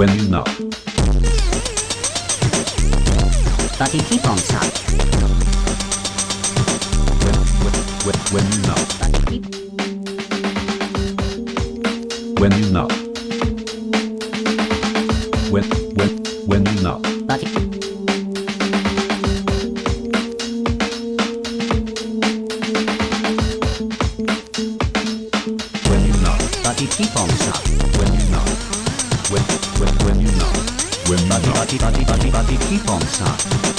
When you knock. But you keep on suck. When, when, when, you knock. But you keep When you knock. When, when, when you knock. but you When you but you keep on suck. When you. When, when, you knock. When you you keep on suck.